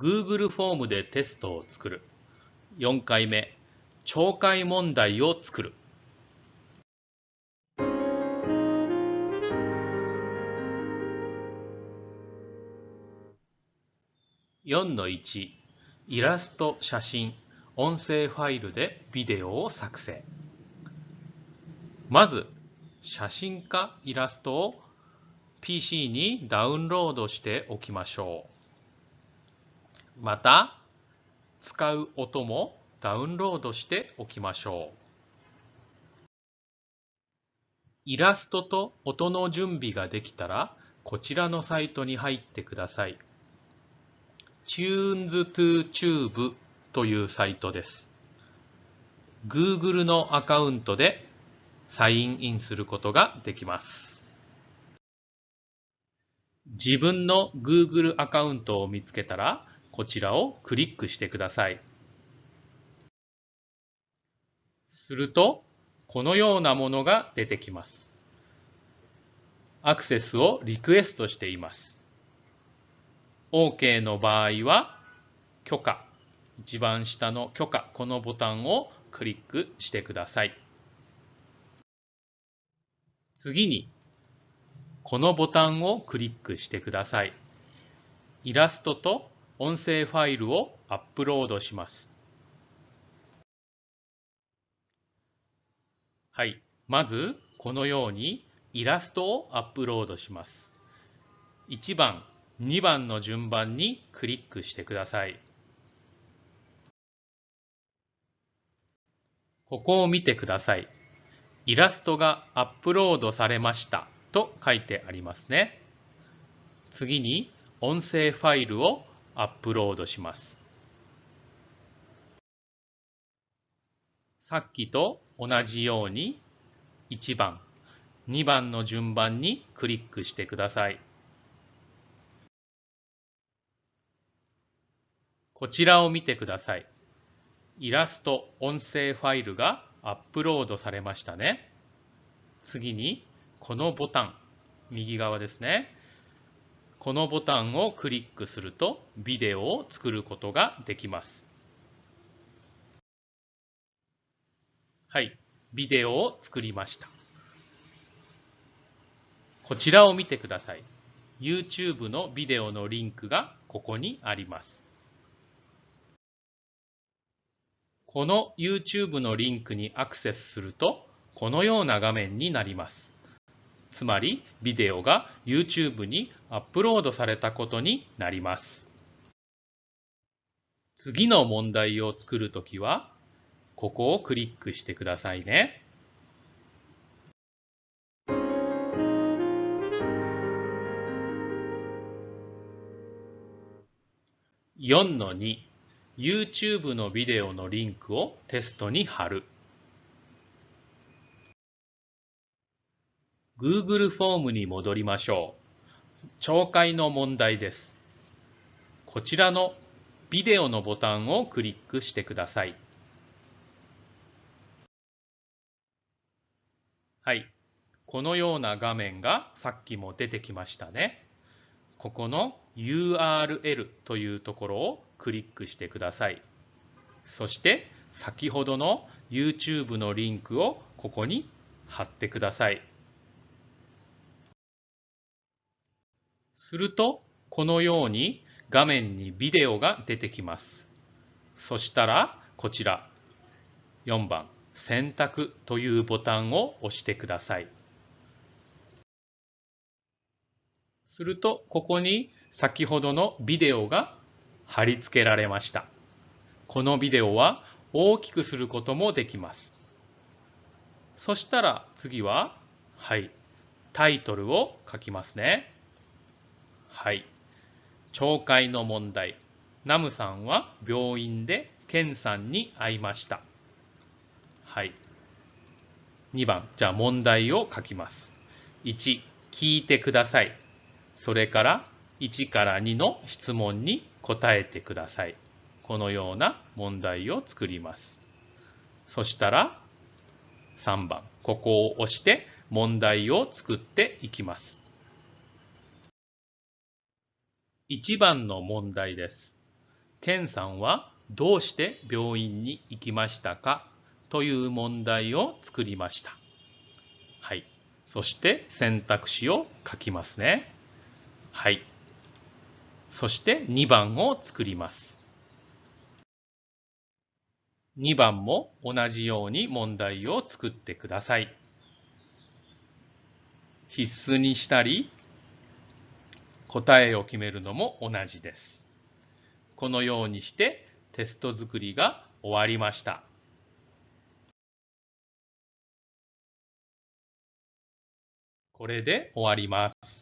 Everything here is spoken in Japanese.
Google フォームでテストを作る。4回目、懲戒問題を作る。4-1イラスト、写真、音声ファイルでビデオを作成。まず、写真かイラストを PC にダウンロードしておきましょう。また、使う音もダウンロードしておきましょう。イラストと音の準備ができたら、こちらのサイトに入ってください。tunes2tube というサイトです。Google のアカウントでサインインすることができます。自分の Google アカウントを見つけたら、こちらをクリックしてください。すると、このようなものが出てきます。アクセスをリクエストしています。OK の場合は、許可。一番下の許可、このボタンをクリックしてください。次に、このボタンをクリックしてください。イラストと音声ファイルをアップロードします。はい。まず、このようにイラストをアップロードします。1番、2番の順番にクリックしてください。ここを見てください。イラストがアップロードされましたと書いてありますね。次に音声ファイルをアップロードします。さっきと同じように1番、2番の順番にクリックしてください。こちらを見てください。イラスト、音声ファイルがアップロードされましたね。次に、このボタン、右側ですね。このボタンをクリックすると、ビデオを作ることができます。はい、ビデオを作りました。こちらを見てください。YouTube のビデオのリンクがここにあります。この YouTube のリンクにアクセスすると、このような画面になります。つまり、ビデオが YouTube にアップロードされたことになります。次の問題を作るときは、ここをクリックしてくださいね。4-2 YouTube のビデオのリンクをテストに貼る。Google フォームに戻りましょう。懲戒の問題です。こちらのビデオのボタンをクリックしてください。はい。このような画面がさっきも出てきましたね。ここの URL というところをクリックしてください。そして先ほどの YouTube のリンクをここに貼ってください。するとこのように画面にビデオが出てきます。そしたらこちら4番選択というボタンを押してください。するとここに先ほどのビデオが貼り付けられました。このビデオは大きくすることもできます。そしたら次は、はい、タイトルを書きますね。はい。懲戒の問題。ナムさんは病院でケンさんに会いました。はい。2番、じゃあ問題を書きます。1、聞いてください。それから1から2の質問に答えてください。このような問題を作ります。そしたら3番、ここを押して問題を作っていきます。1番の問題です。ケンさんはどうして病院に行きましたか？という問題を作りました。はい。そして選択肢を書きますね。はい。そして2番を作ります。2番も同じように問題を作ってください。必須にしたり、答えを決めるのも同じです。このようにしてテスト作りが終わりました。これで終わります。